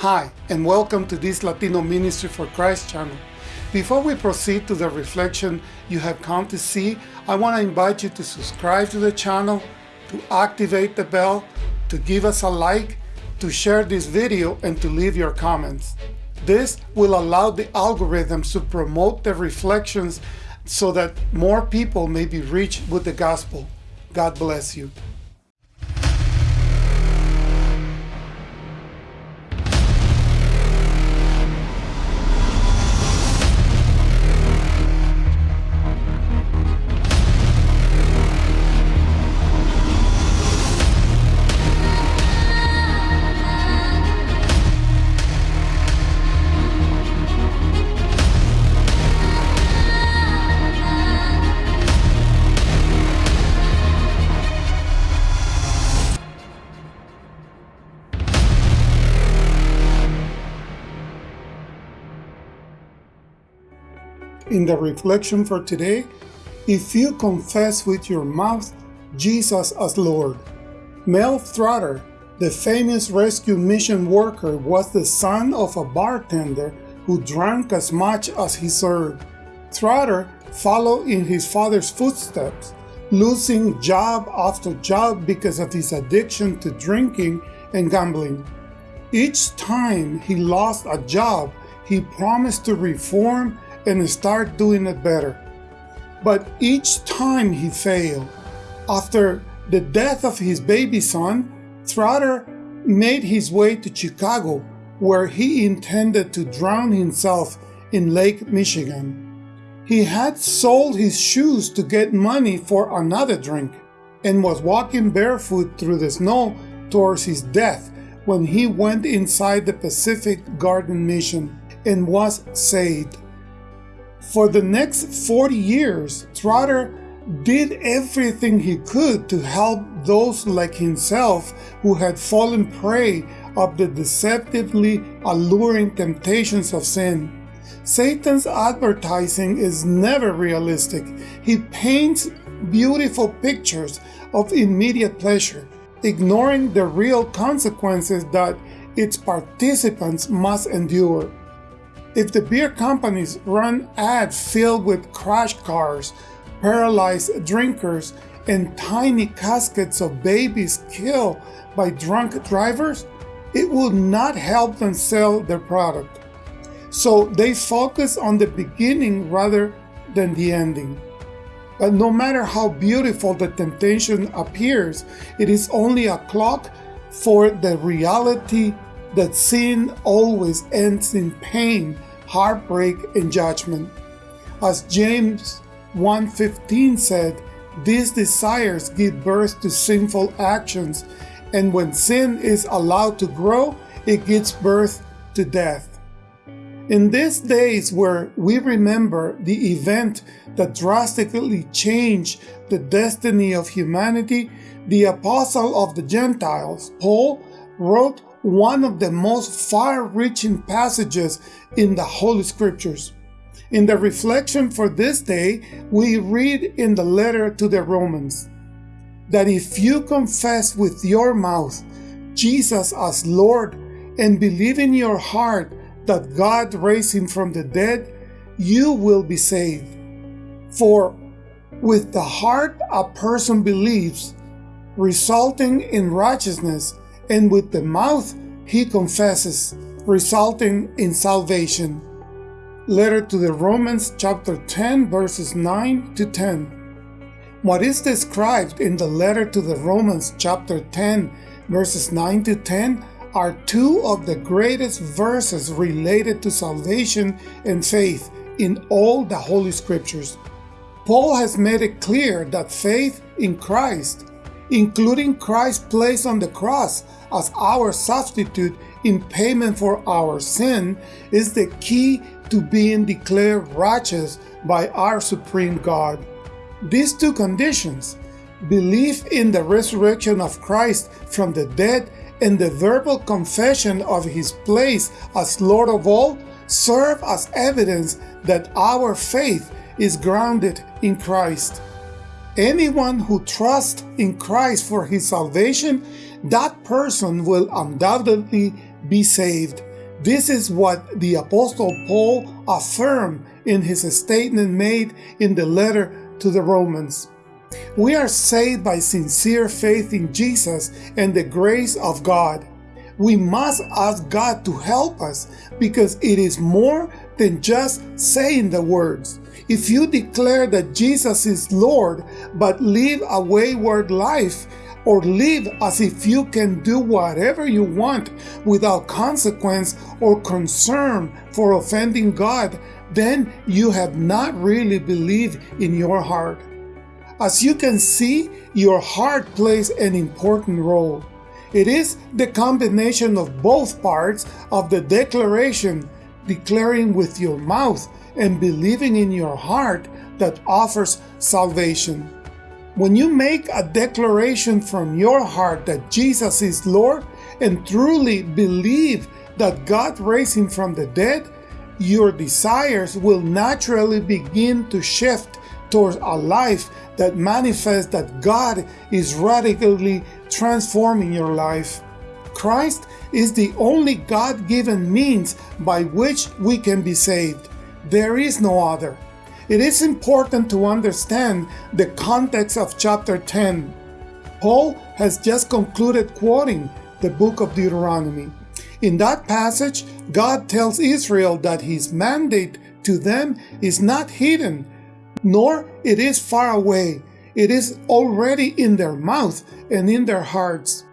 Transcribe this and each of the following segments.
Hi, and welcome to this Latino Ministry for Christ channel. Before we proceed to the reflection you have come to see, I want to invite you to subscribe to the channel, to activate the bell, to give us a like, to share this video, and to leave your comments. This will allow the algorithms to promote the reflections so that more people may be reached with the gospel. God bless you. In the reflection for today, if you confess with your mouth Jesus as Lord. Mel Trotter, the famous rescue mission worker, was the son of a bartender who drank as much as he served. Trotter followed in his father's footsteps, losing job after job because of his addiction to drinking and gambling. Each time he lost a job, he promised to reform and start doing it better. But each time he failed. After the death of his baby son, Trotter made his way to Chicago, where he intended to drown himself in Lake Michigan. He had sold his shoes to get money for another drink and was walking barefoot through the snow towards his death when he went inside the Pacific Garden Mission and was saved. For the next 40 years, Trotter did everything he could to help those like himself who had fallen prey of the deceptively alluring temptations of sin. Satan's advertising is never realistic. He paints beautiful pictures of immediate pleasure, ignoring the real consequences that its participants must endure. If the beer companies run ads filled with crash cars, paralyzed drinkers, and tiny caskets of babies killed by drunk drivers, it will not help them sell their product. So they focus on the beginning rather than the ending. But no matter how beautiful the temptation appears, it is only a clock for the reality that sin always ends in pain, heartbreak, and judgment. As James 1.15 said, these desires give birth to sinful actions, and when sin is allowed to grow, it gives birth to death. In these days where we remember the event that drastically changed the destiny of humanity, the apostle of the Gentiles, Paul, wrote one of the most far-reaching passages in the Holy Scriptures. In the reflection for this day, we read in the letter to the Romans that if you confess with your mouth Jesus as Lord and believe in your heart that God raised him from the dead, you will be saved. For with the heart a person believes, resulting in righteousness, and with the mouth he confesses, resulting in salvation. Letter to the Romans chapter 10 verses 9 to 10. What is described in the letter to the Romans chapter 10 verses 9 to 10 are two of the greatest verses related to salvation and faith in all the Holy Scriptures. Paul has made it clear that faith in Christ including Christ's place on the cross as our substitute in payment for our sin, is the key to being declared righteous by our supreme God. These two conditions, belief in the resurrection of Christ from the dead and the verbal confession of his place as Lord of all, serve as evidence that our faith is grounded in Christ. Anyone who trusts in Christ for his salvation, that person will undoubtedly be saved. This is what the Apostle Paul affirmed in his statement made in the letter to the Romans. We are saved by sincere faith in Jesus and the grace of God. We must ask God to help us because it is more than just saying the words. If you declare that Jesus is Lord but live a wayward life, or live as if you can do whatever you want without consequence or concern for offending God, then you have not really believed in your heart. As you can see, your heart plays an important role. It is the combination of both parts of the declaration, declaring with your mouth and believing in your heart that offers salvation. When you make a declaration from your heart that Jesus is Lord and truly believe that God raised him from the dead, your desires will naturally begin to shift towards a life that manifests that God is radically transforming your life. Christ is the only God given means by which we can be saved. There is no other. It is important to understand the context of chapter 10. Paul has just concluded quoting the book of Deuteronomy. In that passage, God tells Israel that his mandate to them is not hidden, nor it is far away. It is already in their mouth and in their hearts.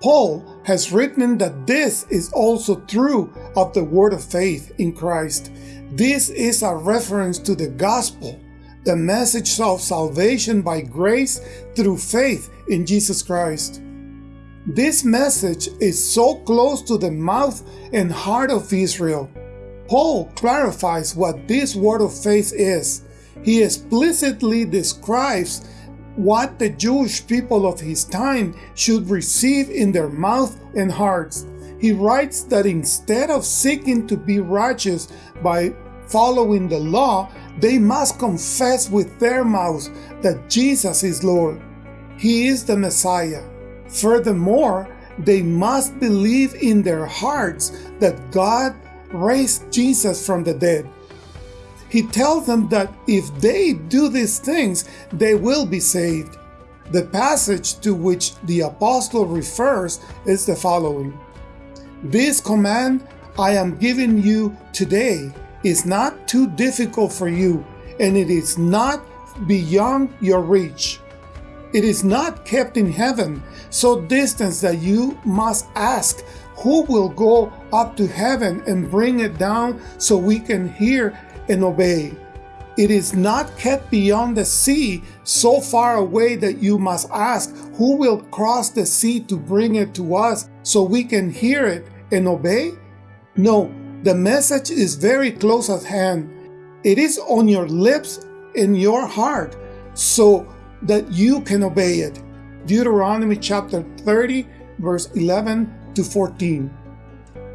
Paul has written that this is also true of the word of faith in Christ. This is a reference to the gospel, the message of salvation by grace through faith in Jesus Christ. This message is so close to the mouth and heart of Israel. Paul clarifies what this word of faith is. He explicitly describes what the Jewish people of his time should receive in their mouth and hearts. He writes that instead of seeking to be righteous by following the law, they must confess with their mouths that Jesus is Lord. He is the Messiah. Furthermore, they must believe in their hearts that God raised Jesus from the dead. He tells them that if they do these things, they will be saved. The passage to which the apostle refers is the following This command I am giving you today is not too difficult for you, and it is not beyond your reach. It is not kept in heaven, so distant that you must ask, Who will go up to heaven and bring it down so we can hear and obey? It is not kept beyond the sea, so far away that you must ask, Who will cross the sea to bring it to us so we can hear it and obey? No, the message is very close at hand. It is on your lips in your heart so that you can obey it. Deuteronomy chapter 30, verse 11 to 14.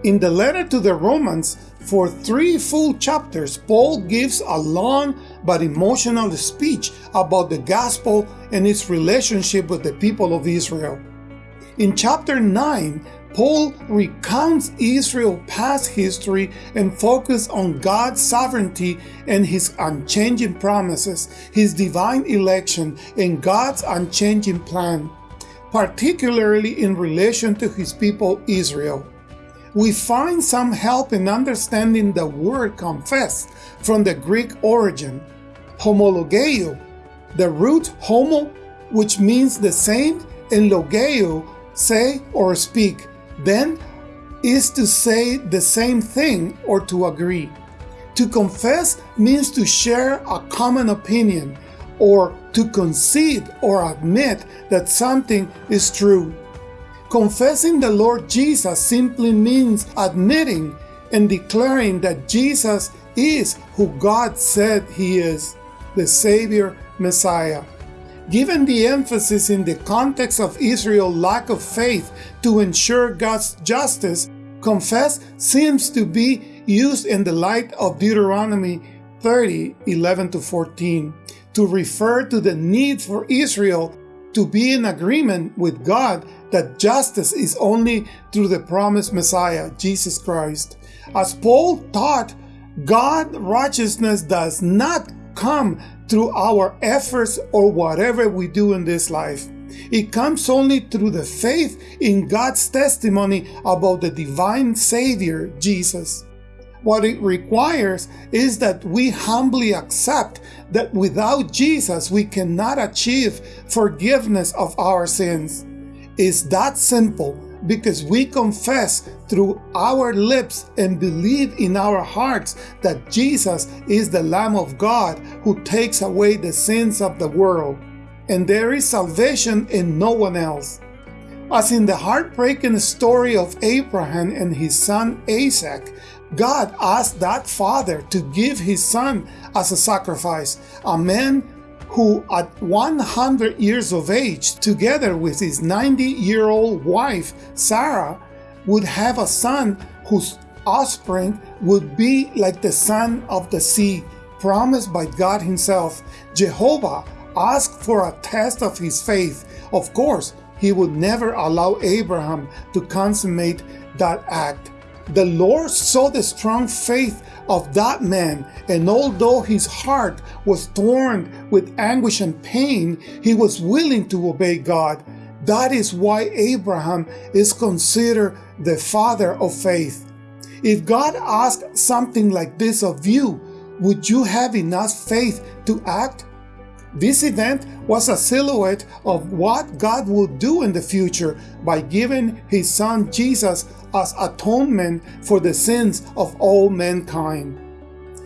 In the letter to the Romans, for three full chapters, Paul gives a long but emotional speech about the gospel and its relationship with the people of Israel. In chapter 9, Paul recounts Israel's past history and focuses on God's sovereignty and his unchanging promises, his divine election, and God's unchanging plan, particularly in relation to his people Israel. We find some help in understanding the word confess from the Greek origin, homologeo, the root homo, which means the same, and logeo, say or speak then is to say the same thing or to agree. To confess means to share a common opinion or to concede or admit that something is true. Confessing the Lord Jesus simply means admitting and declaring that Jesus is who God said he is, the Savior Messiah. Given the emphasis in the context of Israel's lack of faith to ensure God's justice, confess seems to be used in the light of Deuteronomy 30 11 to 14 to refer to the need for Israel to be in agreement with God that justice is only through the promised Messiah, Jesus Christ. As Paul taught, God righteousness does not come through our efforts or whatever we do in this life. It comes only through the faith in God's testimony about the divine Savior, Jesus. What it requires is that we humbly accept that without Jesus we cannot achieve forgiveness of our sins. It's that simple because we confess through our lips and believe in our hearts that Jesus is the Lamb of God who takes away the sins of the world. And there is salvation in no one else. As in the heartbreaking story of Abraham and his son Isaac, God asked that father to give his son as a sacrifice, a man who at 100 years of age, together with his 90-year-old wife, Sarah, would have a son whose offspring would be like the son of the sea, promised by God himself. Jehovah asked for a test of his faith. Of course, he would never allow Abraham to consummate that act. The Lord saw the strong faith of that man, and although his heart was torn with anguish and pain, he was willing to obey God. That is why Abraham is considered the father of faith. If God asked something like this of you, would you have enough faith to act? This event was a silhouette of what God would do in the future by giving his son Jesus as atonement for the sins of all mankind.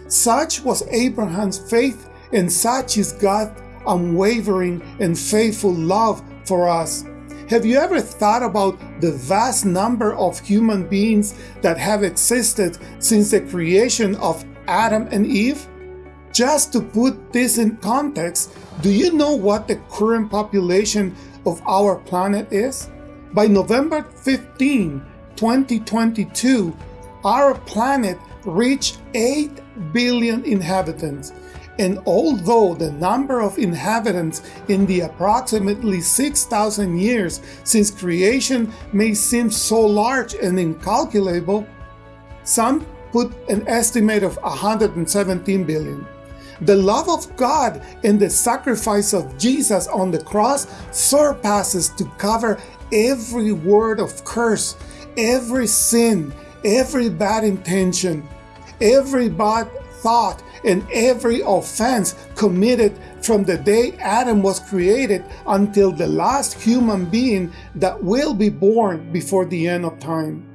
Such was Abraham's faith and such is God's unwavering and faithful love for us. Have you ever thought about the vast number of human beings that have existed since the creation of Adam and Eve? Just to put this in context, do you know what the current population of our planet is? By November 15, 2022, our planet reached 8 billion inhabitants. And although the number of inhabitants in the approximately 6,000 years since creation may seem so large and incalculable, some put an estimate of 117 billion. The love of God and the sacrifice of Jesus on the cross surpasses to cover every word of curse, every sin, every bad intention, every bad thought, and every offense committed from the day Adam was created until the last human being that will be born before the end of time.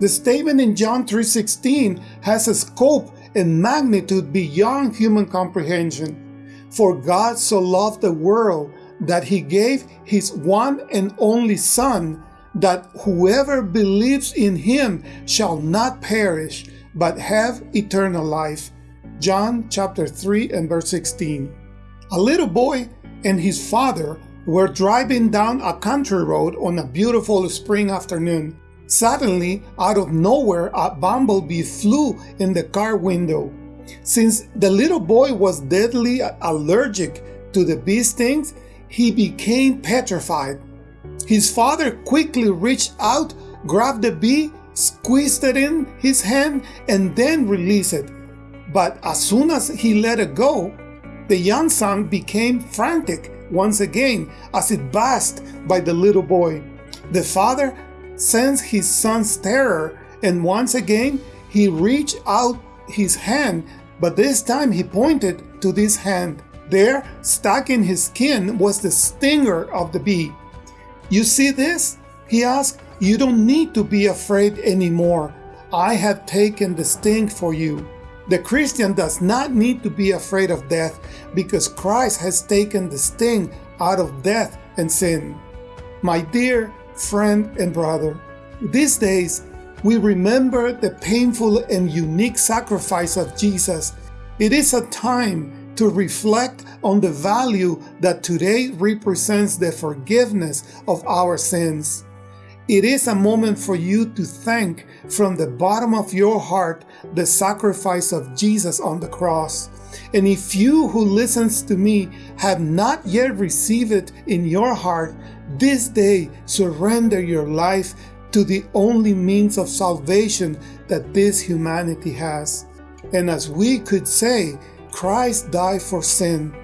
The statement in John 3.16 has a scope and magnitude beyond human comprehension. For God so loved the world that he gave his one and only Son, that whoever believes in him shall not perish, but have eternal life. John chapter 3 and verse 16. A little boy and his father were driving down a country road on a beautiful spring afternoon. Suddenly, out of nowhere, a bumblebee flew in the car window. Since the little boy was deadly allergic to the bee stings, he became petrified. His father quickly reached out, grabbed the bee, squeezed it in his hand, and then released it. But as soon as he let it go, the young son became frantic once again as it buzzed by the little boy. The father sensed his son's terror, and once again he reached out his hand, but this time he pointed to this hand. There, stuck in his skin, was the stinger of the bee. You see this? He asked. You don't need to be afraid anymore. I have taken the sting for you. The Christian does not need to be afraid of death because Christ has taken the sting out of death and sin. My dear friend and brother. These days, we remember the painful and unique sacrifice of Jesus. It is a time to reflect on the value that today represents the forgiveness of our sins. It is a moment for you to thank from the bottom of your heart the sacrifice of Jesus on the cross. And if you who listens to me have not yet received it in your heart, this day surrender your life to the only means of salvation that this humanity has. And as we could say, Christ died for sin.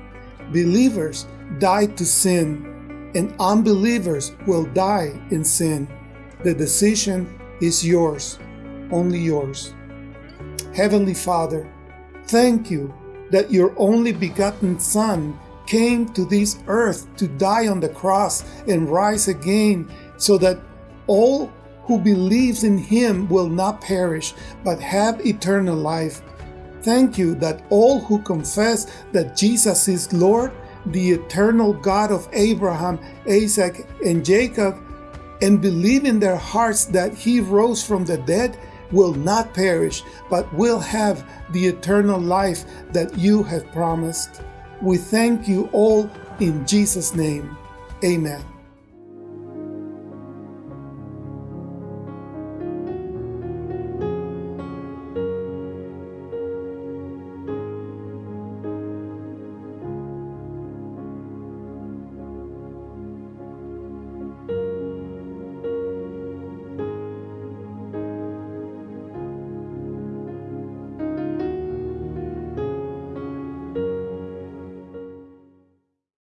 Believers died to sin, and unbelievers will die in sin. The decision is yours, only yours. Heavenly Father, thank you that your only begotten Son came to this earth to die on the cross and rise again so that all who believes in him will not perish but have eternal life. Thank you that all who confess that Jesus is Lord, the eternal God of Abraham, Isaac, and Jacob, and believe in their hearts that he rose from the dead will not perish, but will have the eternal life that you have promised. We thank you all in Jesus' name. Amen.